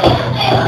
Oh, my God.